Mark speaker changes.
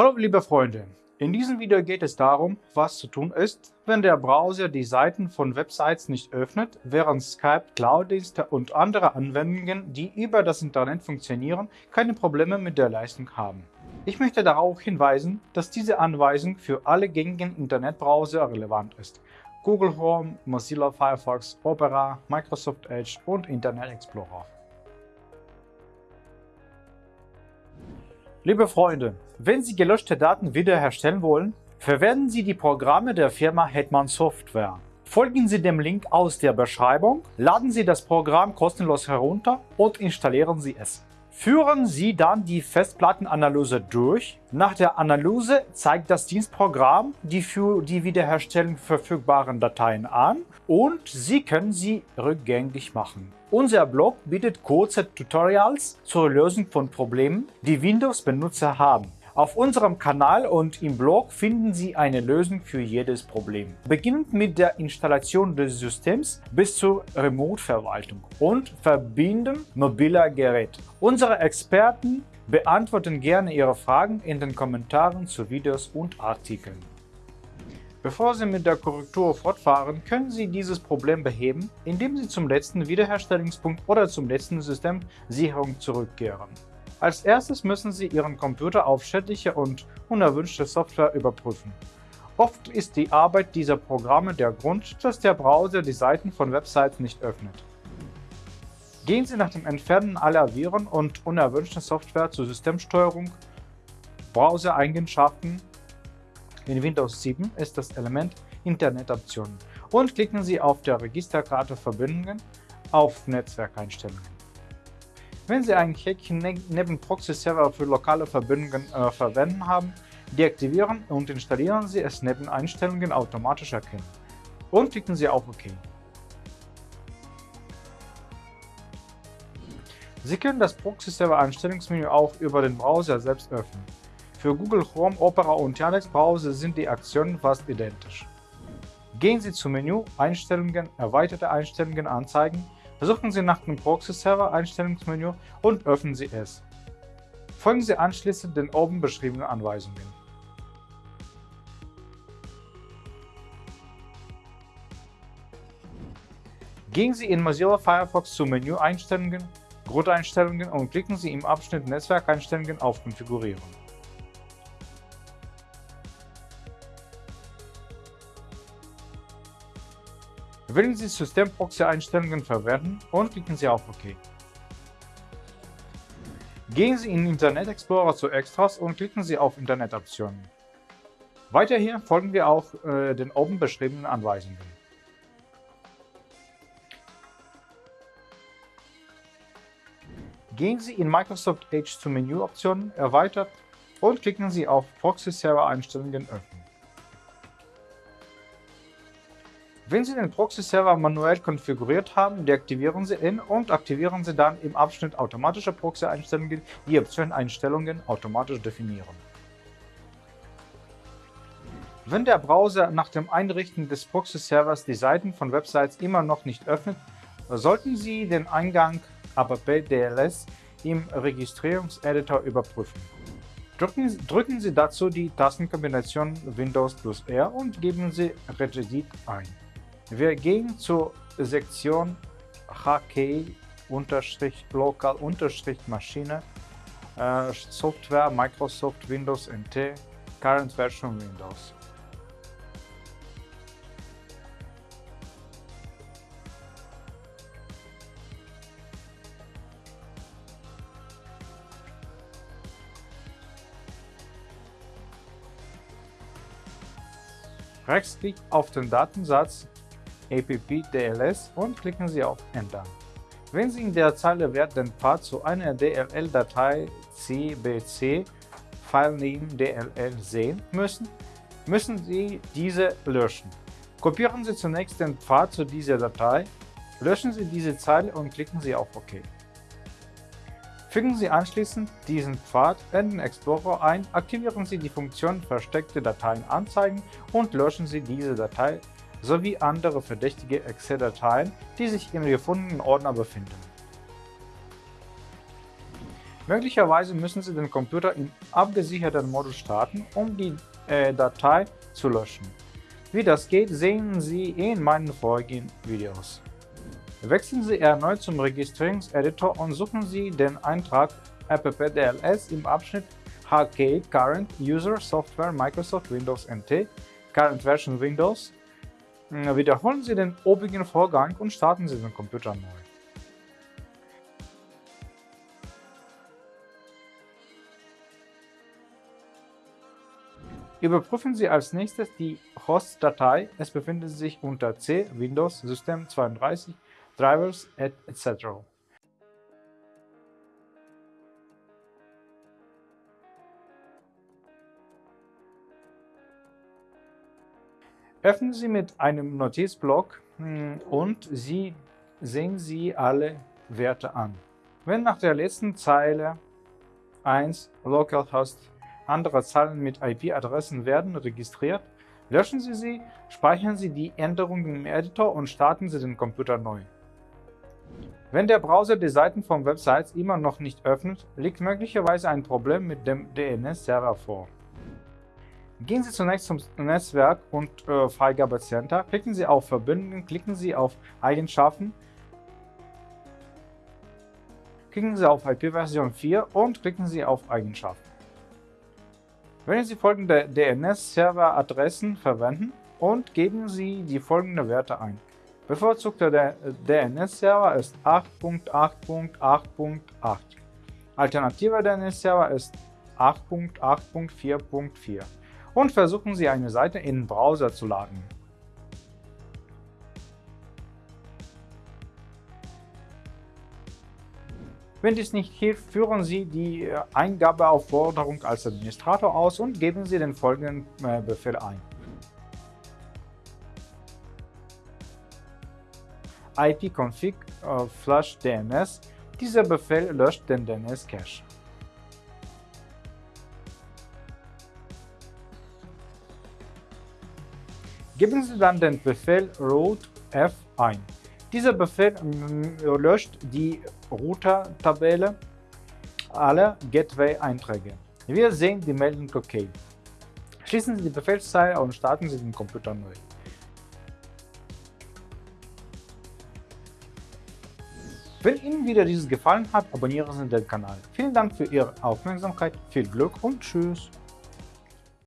Speaker 1: Hallo liebe Freunde, in diesem Video geht es darum, was zu tun ist, wenn der Browser die Seiten von Websites nicht öffnet, während Skype, Cloud-Dienste und andere Anwendungen, die über das Internet funktionieren, keine Probleme mit der Leistung haben. Ich möchte darauf hinweisen, dass diese Anweisung für alle gängigen Internetbrowser relevant ist. Google Chrome, Mozilla Firefox, Opera, Microsoft Edge und Internet Explorer. Liebe Freunde, wenn Sie gelöschte Daten wiederherstellen wollen, verwenden Sie die Programme der Firma Hetman Software. Folgen Sie dem Link aus der Beschreibung, laden Sie das Programm kostenlos herunter und installieren Sie es. Führen Sie dann die Festplattenanalyse durch. Nach der Analyse zeigt das Dienstprogramm die für die Wiederherstellung verfügbaren Dateien an und Sie können sie rückgängig machen. Unser Blog bietet kurze Tutorials zur Lösung von Problemen, die Windows-Benutzer haben. Auf unserem Kanal und im Blog finden Sie eine Lösung für jedes Problem. Beginnend mit der Installation des Systems bis zur Remote-Verwaltung und Verbinden mobiler Geräte. Unsere Experten beantworten gerne Ihre Fragen in den Kommentaren zu Videos und Artikeln. Bevor Sie mit der Korrektur fortfahren, können Sie dieses Problem beheben, indem Sie zum letzten Wiederherstellungspunkt oder zum letzten Systemsicherung zurückkehren. Als erstes müssen Sie Ihren Computer auf schädliche und unerwünschte Software überprüfen. Oft ist die Arbeit dieser Programme der Grund, dass der Browser die Seiten von Websites nicht öffnet. Gehen Sie nach dem Entfernen aller Viren und unerwünschter Software zur Systemsteuerung, Browser-Eigenschaften. In Windows 7 ist das Element Internet-Optionen und klicken Sie auf der Registerkarte Verbindungen auf Netzwerkeinstellungen. Wenn Sie ein Häkchen ne neben Proxy-Server für lokale Verbindungen äh, verwenden haben, deaktivieren und installieren Sie es neben Einstellungen automatisch erkennen und klicken Sie auf OK. Sie können das Proxy-Server-Einstellungsmenü auch über den Browser selbst öffnen. Für Google Chrome, Opera und Yandex-Browser sind die Aktionen fast identisch. Gehen Sie zum Menü Einstellungen, Erweiterte Einstellungen anzeigen Suchen Sie nach dem Proxy-Server-Einstellungsmenü und öffnen Sie es. Folgen Sie anschließend den oben beschriebenen Anweisungen. Gehen Sie in Mozilla Firefox zu Menü Einstellungen, Grundeinstellungen und klicken Sie im Abschnitt Netzwerkeinstellungen auf Konfigurieren. Wählen Sie Systemproxy-Einstellungen verwenden und klicken Sie auf OK. Gehen Sie in Internet Explorer zu Extras und klicken Sie auf Internet-Optionen. Weiterhin folgen wir auch äh, den oben beschriebenen Anweisungen. Gehen Sie in Microsoft Edge zu Menüoptionen Erweitert und klicken Sie auf Proxy-Server-Einstellungen öffnen. Wenn Sie den Proxy-Server manuell konfiguriert haben, deaktivieren Sie ihn und aktivieren Sie dann im Abschnitt Automatische Proxy-Einstellungen die Option Einstellungen automatisch definieren. Wenn der Browser nach dem Einrichten des Proxy-Servers die Seiten von Websites immer noch nicht öffnet, sollten Sie den Eingang app-dls im Registrierungseditor überprüfen. Drücken, drücken Sie dazu die Tastenkombination Windows plus R und geben Sie Regedit ein. Wir gehen zur Sektion HK-Local-Maschine äh, Software Microsoft Windows NT Current Version Windows. Rechtsklick auf den Datensatz app-dls und klicken Sie auf Enter. Wenn Sie in der Zeile Wert den Pfad zu einer DLL-Datei cbc Filename DLL sehen müssen, müssen Sie diese löschen. Kopieren Sie zunächst den Pfad zu dieser Datei, löschen Sie diese Zeile und klicken Sie auf OK. Fügen Sie anschließend diesen Pfad in den Explorer ein, aktivieren Sie die Funktion Versteckte Dateien anzeigen und löschen Sie diese Datei sowie andere verdächtige Excel-Dateien, die sich im gefundenen Ordner befinden. Möglicherweise müssen Sie den Computer im abgesicherten Modus starten, um die äh, Datei zu löschen. Wie das geht, sehen Sie in meinen vorigen Videos. Wechseln Sie erneut zum Registrierungseditor und suchen Sie den Eintrag appdls im Abschnitt HK Current User Software Microsoft Windows NT Current Version Windows. Wiederholen Sie den obigen Vorgang und starten Sie den Computer neu. Überprüfen Sie als nächstes die Host-Datei, es befindet sich unter C, Windows, System 32, Drivers etc. Öffnen Sie mit einem Notizblock hm, und Sie sehen Sie alle Werte an. Wenn nach der letzten Zeile 1 Localhost andere Zahlen mit IP-Adressen werden registriert, löschen Sie sie, speichern Sie die Änderungen im Editor und starten Sie den Computer neu. Wenn der Browser die Seiten von Websites immer noch nicht öffnet, liegt möglicherweise ein Problem mit dem DNS-Server vor. Gehen Sie zunächst zum Netzwerk und äh, Freigabecenter, klicken Sie auf Verbindungen, klicken Sie auf Eigenschaften, klicken Sie auf IP-Version 4 und klicken Sie auf Eigenschaften. Wählen Sie folgende DNS-Server-Adressen verwenden und geben Sie die folgenden Werte ein. Bevorzugter DNS-Server ist 8.8.8.8. Alternativer DNS-Server ist 8.8.4.4 und versuchen Sie eine Seite in den Browser zu laden. Wenn dies nicht hilft, führen Sie die äh, Eingabeaufforderung als Administrator aus und geben Sie den folgenden äh, Befehl ein. ipconfig äh, flush DNS. Dieser Befehl löscht den DNS-Cache. Geben Sie dann den Befehl root f ein. Dieser Befehl löscht die Router-Tabelle aller Gateway-Einträge. Wir sehen die Meldung OK. Schließen Sie die Befehlszeile und starten Sie den Computer neu. Wenn Ihnen wieder dieses gefallen hat, abonnieren Sie den Kanal. Vielen Dank für Ihre Aufmerksamkeit, viel Glück und Tschüss!